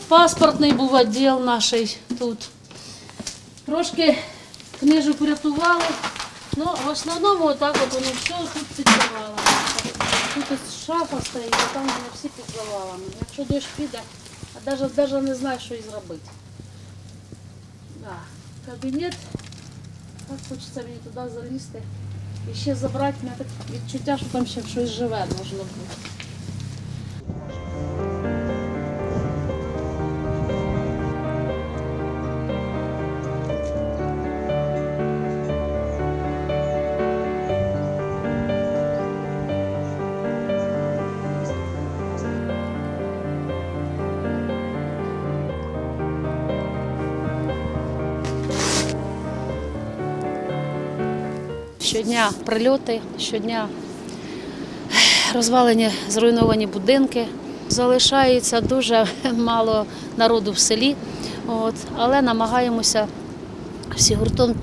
Паспортний був відділ наш тут. Трошки книжок врятували. Ну, в основному отак от воно все тут під. Тут шафа стоїть, а там вони всі під завалами. Якщо дощ піде, а навіть, навіть не знаю, що і зробити. Да. Кабінет. Так хочеться мені туди залізти. І ще забрати мене таке відчуття, що там ще щось живе должно бути. Щодня прильоти, щодня розвалені, зруйновані будинки. Залишається дуже мало народу в селі, от, але намагаємося всі гуртом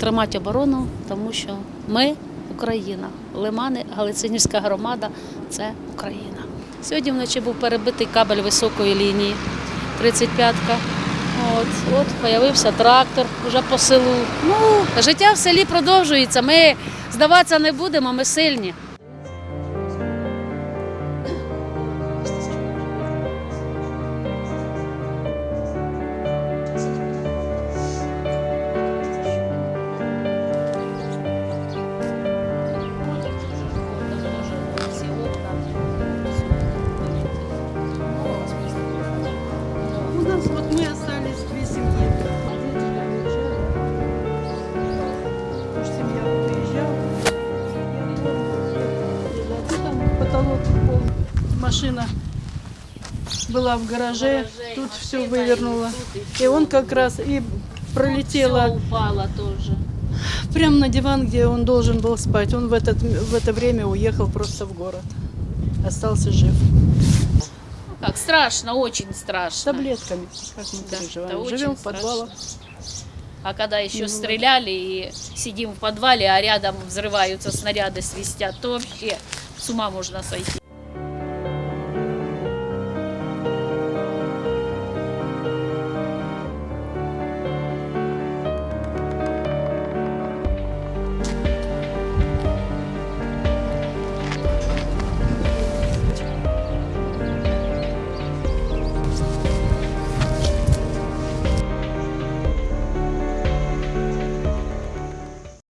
тримати оборону, тому що ми Україна. Лимани, Галицинівська громада це Україна. Сьогодні вночі був перебитий кабель високої лінії, 35-ка. От, от появився трактор вже по селу. Ну, життя в селі продовжується. Ми здаватися не будемо, ми сильні. Машина была в гараже, тут все вывернуло. И он как раз и пролетела упала теж. прямо на диван, где он должен был спать. Он в, этот, в это время уехал просто в город. Остался жив. Как страшно, очень С страшно. таблетками, как мы Да, переживаем. Живем в подвалах. А когда еще стреляли и сидим в подвале, а рядом взрываются снаряды, свистят, то вообще с ума можно сойти.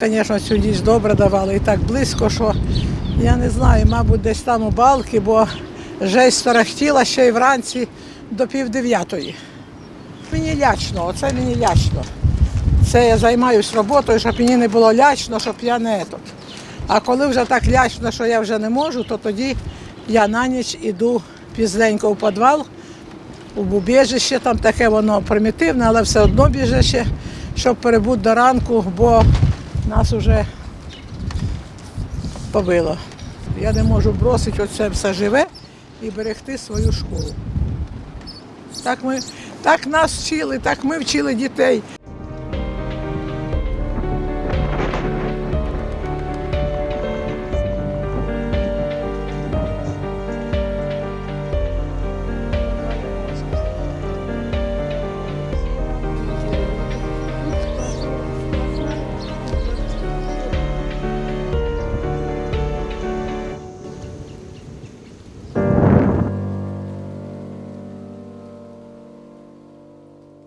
Звісно, цю ніч добре давали і так близько, що я не знаю, мабуть, десь там у балки, бо жесть тарахтіла ще й вранці до пів дев'ятої. Мені лячно, оце мені лячно. Це я займаюся роботою, щоб мені не було лячно, щоб я не тут. А коли вже так лячно, що я вже не можу, то тоді я на ніч іду пізненько в підвал, у бубіжище, там таке воно примітивне, але все одно біжище, щоб перебути до ранку, бо нас вже побило. Я не можу бросити оце все живе і берегти свою школу. Так, ми, так нас вчили, так ми вчили дітей.